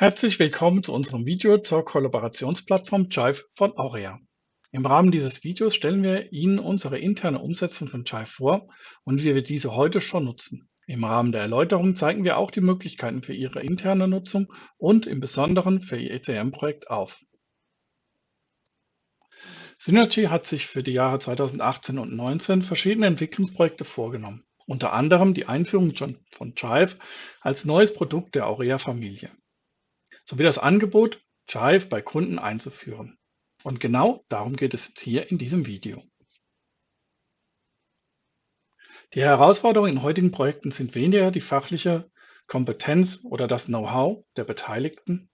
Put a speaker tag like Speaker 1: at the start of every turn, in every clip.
Speaker 1: Herzlich willkommen zu unserem Video zur Kollaborationsplattform Jive von Aurea. Im Rahmen dieses Videos stellen wir Ihnen unsere interne Umsetzung von Jive vor und wie wir diese heute schon nutzen. Im Rahmen der Erläuterung zeigen wir auch die Möglichkeiten für Ihre interne Nutzung und im Besonderen für Ihr ECM-Projekt auf. Synergy hat sich für die Jahre 2018 und 2019 verschiedene Entwicklungsprojekte vorgenommen, unter anderem die Einführung von Jive als neues Produkt der Aurea-Familie sowie das Angebot, Jive bei Kunden einzuführen. Und genau darum geht es jetzt hier in diesem Video. Die Herausforderungen in heutigen Projekten sind weniger die fachliche Kompetenz oder das Know-how der Beteiligten.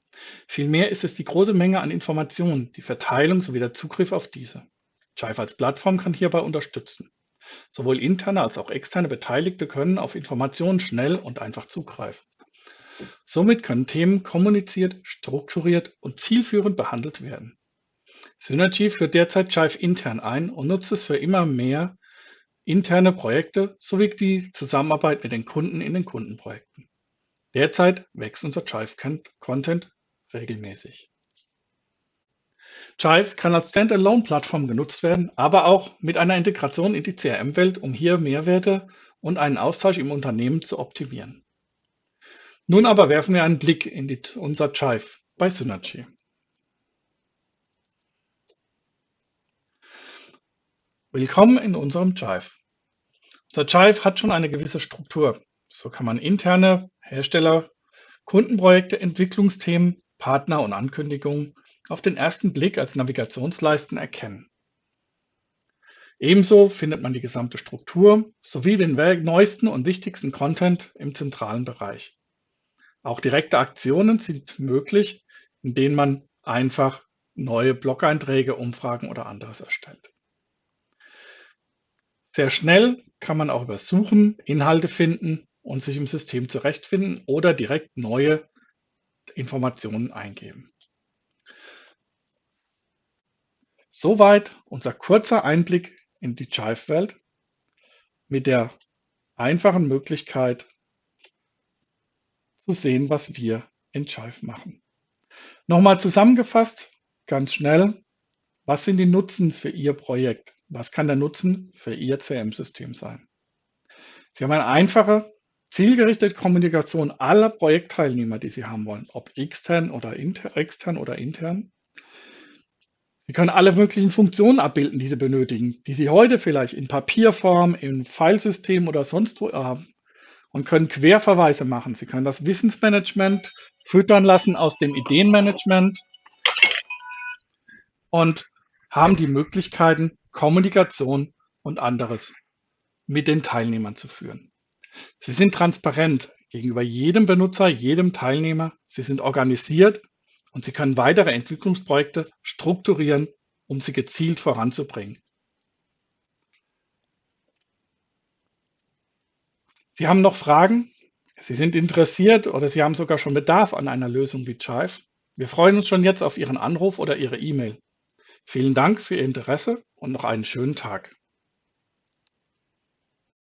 Speaker 1: Vielmehr ist es die große Menge an Informationen, die Verteilung sowie der Zugriff auf diese. Jive als Plattform kann hierbei unterstützen. Sowohl interne als auch externe Beteiligte können auf Informationen schnell und einfach zugreifen. Somit können Themen kommuniziert, strukturiert und zielführend behandelt werden. Synergy führt derzeit Jive intern ein und nutzt es für immer mehr interne Projekte sowie die Zusammenarbeit mit den Kunden in den Kundenprojekten. Derzeit wächst unser Jive-Content regelmäßig. Jive kann als Standalone-Plattform genutzt werden, aber auch mit einer Integration in die CRM-Welt, um hier Mehrwerte und einen Austausch im Unternehmen zu optimieren. Nun aber werfen wir einen Blick in die, unser Jive bei Synergy. Willkommen in unserem Jive. Unser Jive hat schon eine gewisse Struktur. So kann man interne Hersteller, Kundenprojekte, Entwicklungsthemen, Partner und Ankündigungen auf den ersten Blick als Navigationsleisten erkennen. Ebenso findet man die gesamte Struktur sowie den neuesten und wichtigsten Content im zentralen Bereich. Auch direkte Aktionen sind möglich, in denen man einfach neue Blog-Einträge, Umfragen oder anderes erstellt. Sehr schnell kann man auch über Suchen Inhalte finden und sich im System zurechtfinden oder direkt neue Informationen eingeben. Soweit unser kurzer Einblick in die Jive-Welt mit der einfachen Möglichkeit, zu sehen, was wir in Jive machen. Nochmal zusammengefasst, ganz schnell, was sind die Nutzen für Ihr Projekt? Was kann der Nutzen für Ihr CM-System sein? Sie haben eine einfache, zielgerichtete Kommunikation aller Projektteilnehmer, die Sie haben wollen, ob extern oder inter, extern oder intern. Sie können alle möglichen Funktionen abbilden, die Sie benötigen, die Sie heute vielleicht in Papierform, in Filesystem oder sonst wo haben und können Querverweise machen. Sie können das Wissensmanagement füttern lassen aus dem Ideenmanagement und haben die Möglichkeiten, Kommunikation und anderes mit den Teilnehmern zu führen. Sie sind transparent gegenüber jedem Benutzer, jedem Teilnehmer. Sie sind organisiert und Sie können weitere Entwicklungsprojekte strukturieren, um sie gezielt voranzubringen. Sie haben noch Fragen? Sie sind interessiert oder Sie haben sogar schon Bedarf an einer Lösung wie Chive? Wir freuen uns schon jetzt auf Ihren Anruf oder Ihre E-Mail. Vielen Dank für Ihr Interesse und noch einen schönen Tag.